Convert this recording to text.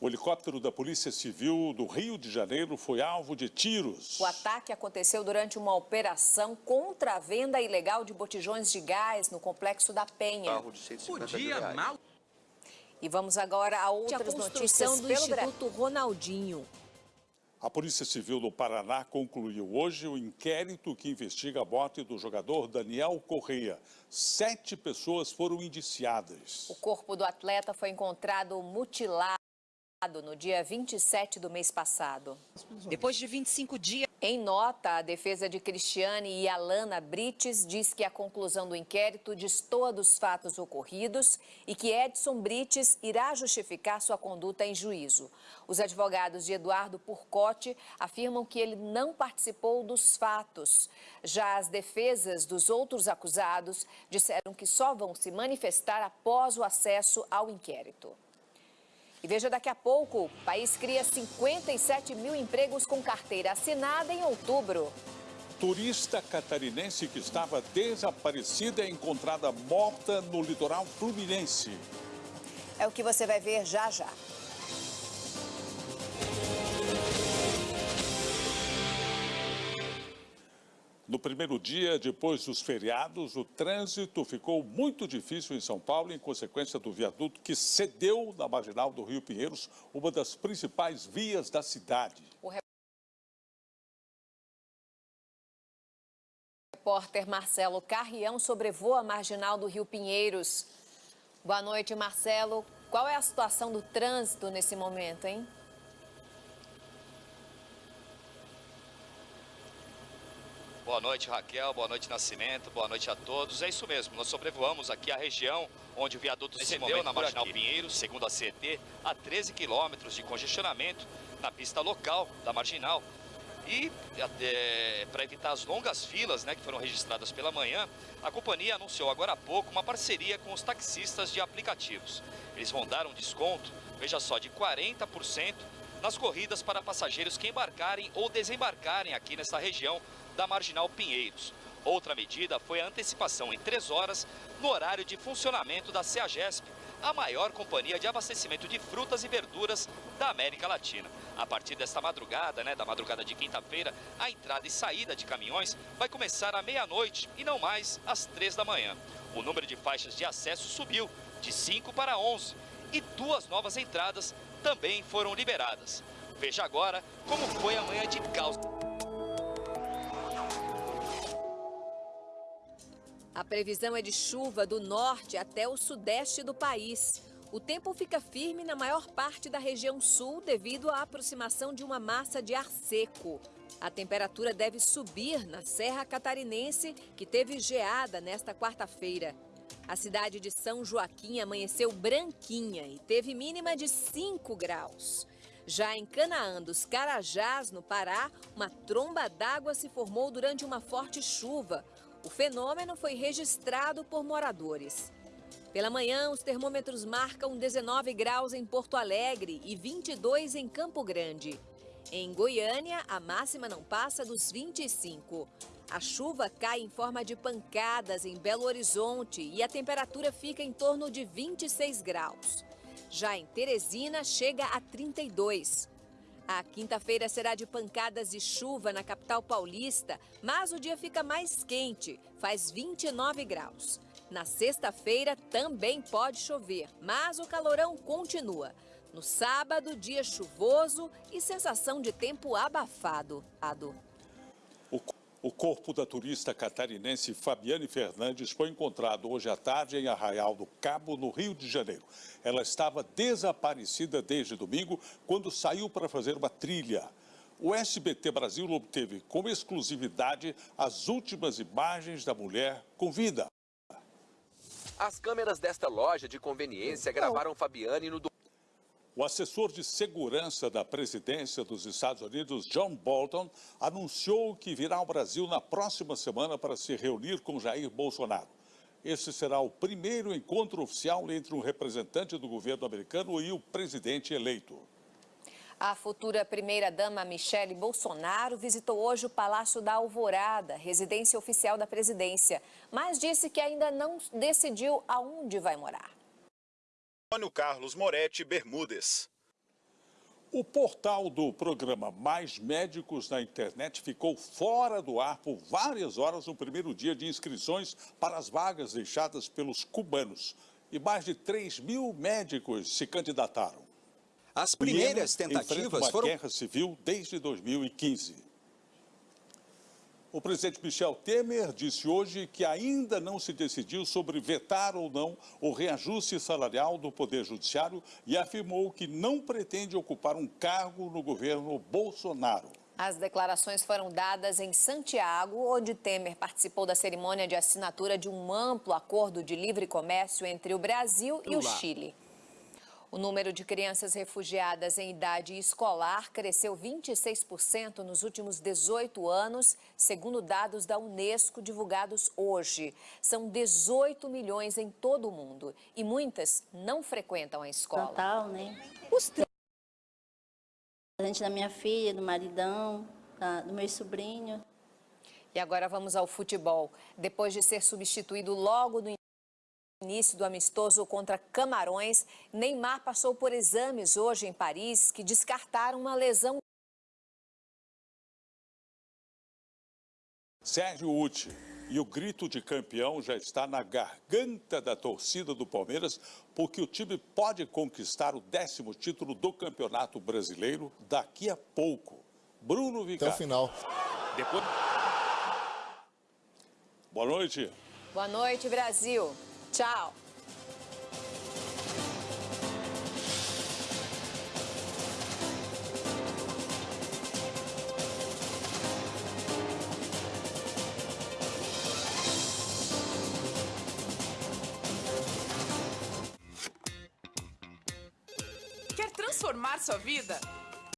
O helicóptero da Polícia Civil do Rio de Janeiro foi alvo de tiros. O ataque aconteceu durante uma operação contra a venda ilegal de botijões de gás no complexo da Penha. Carro de 150 Podia mal. E vamos agora a outras notícias construção do pelo Brasil. Instituto Ronaldinho. A Polícia Civil do Paraná concluiu hoje o inquérito que investiga a morte do jogador Daniel Correia. Sete pessoas foram indiciadas. O corpo do atleta foi encontrado mutilado no dia 27 do mês passado. Depois de 25 dias. Em nota, a defesa de Cristiane e Alana Brites diz que a conclusão do inquérito destoa dos fatos ocorridos e que Edson Brites irá justificar sua conduta em juízo. Os advogados de Eduardo Purcotti afirmam que ele não participou dos fatos. Já as defesas dos outros acusados disseram que só vão se manifestar após o acesso ao inquérito. E veja daqui a pouco, o país cria 57 mil empregos com carteira assinada em outubro. Turista catarinense que estava desaparecida é encontrada morta no litoral fluminense. É o que você vai ver já já. No primeiro dia, depois dos feriados, o trânsito ficou muito difícil em São Paulo em consequência do viaduto que cedeu na marginal do Rio Pinheiros, uma das principais vias da cidade. O repórter Marcelo Carrião sobrevoa a marginal do Rio Pinheiros. Boa noite, Marcelo. Qual é a situação do trânsito nesse momento, hein? Boa noite, Raquel. Boa noite, Nascimento. Boa noite a todos. É isso mesmo, nós sobrevoamos aqui a região onde o viaduto se moveu na Marginal Pinheiros, segundo a CET, a 13 quilômetros de congestionamento na pista local da Marginal. E para evitar as longas filas né, que foram registradas pela manhã, a companhia anunciou agora há pouco uma parceria com os taxistas de aplicativos. Eles vão dar um desconto, veja só, de 40% nas corridas para passageiros que embarcarem ou desembarcarem aqui nessa região da Marginal Pinheiros. Outra medida foi a antecipação em três horas no horário de funcionamento da CEAGESP, a maior companhia de abastecimento de frutas e verduras da América Latina. A partir desta madrugada, né, da madrugada de quinta-feira, a entrada e saída de caminhões vai começar à meia-noite e não mais às três da manhã. O número de faixas de acesso subiu de 5 para 11 e duas novas entradas também foram liberadas. Veja agora como foi a manhã de caos. A previsão é de chuva do norte até o sudeste do país. O tempo fica firme na maior parte da região sul devido à aproximação de uma massa de ar seco. A temperatura deve subir na Serra Catarinense, que teve geada nesta quarta-feira. A cidade de São Joaquim amanheceu branquinha e teve mínima de 5 graus. Já em Canaã dos Carajás, no Pará, uma tromba d'água se formou durante uma forte chuva. O fenômeno foi registrado por moradores. Pela manhã, os termômetros marcam 19 graus em Porto Alegre e 22 em Campo Grande. Em Goiânia, a máxima não passa dos 25. A chuva cai em forma de pancadas em Belo Horizonte e a temperatura fica em torno de 26 graus. Já em Teresina, chega a 32. A quinta-feira será de pancadas e chuva na capital paulista, mas o dia fica mais quente, faz 29 graus. Na sexta-feira também pode chover, mas o calorão continua. No sábado, dia chuvoso e sensação de tempo abafado. O, corpo da turista catarinense Fabiane Fernandes foi encontrado hoje à tarde em Arraial do Cabo, no Rio de Janeiro. Ela estava desaparecida desde domingo, quando saiu para fazer uma trilha. O SBT Brasil obteve como exclusividade as últimas imagens da mulher com vida. As câmeras desta loja de conveniência gravaram Fabiane no o assessor de segurança da presidência dos Estados Unidos, John Bolton, anunciou que virá ao Brasil na próxima semana para se reunir com Jair Bolsonaro. Esse será o primeiro encontro oficial entre um representante do governo americano e o presidente eleito. A futura primeira-dama Michele Bolsonaro visitou hoje o Palácio da Alvorada, residência oficial da presidência, mas disse que ainda não decidiu aonde vai morar. Antônio Carlos Moretti Bermudes. O portal do programa Mais Médicos na Internet ficou fora do ar por várias horas no primeiro dia de inscrições para as vagas deixadas pelos cubanos. E mais de 3 mil médicos se candidataram. As primeiras tentativas uma foram... guerra civil desde 2015. O presidente Michel Temer disse hoje que ainda não se decidiu sobre vetar ou não o reajuste salarial do Poder Judiciário e afirmou que não pretende ocupar um cargo no governo Bolsonaro. As declarações foram dadas em Santiago, onde Temer participou da cerimônia de assinatura de um amplo acordo de livre comércio entre o Brasil e o Chile. O número de crianças refugiadas em idade escolar cresceu 26% nos últimos 18 anos, segundo dados da Unesco divulgados hoje. São 18 milhões em todo o mundo e muitas não frequentam a escola. Natal, né? Os presente da minha filha, do maridão, da, do meu sobrinho. E agora vamos ao futebol. Depois de ser substituído logo no início do amistoso contra Camarões, Neymar passou por exames hoje em Paris que descartaram uma lesão. Sérgio Uti. E o grito de campeão já está na garganta da torcida do Palmeiras, porque o time pode conquistar o décimo título do Campeonato Brasileiro daqui a pouco. Bruno Vicari. Até o final. Depois... Boa noite. Boa noite, Brasil. Tchau. Quer transformar sua vida?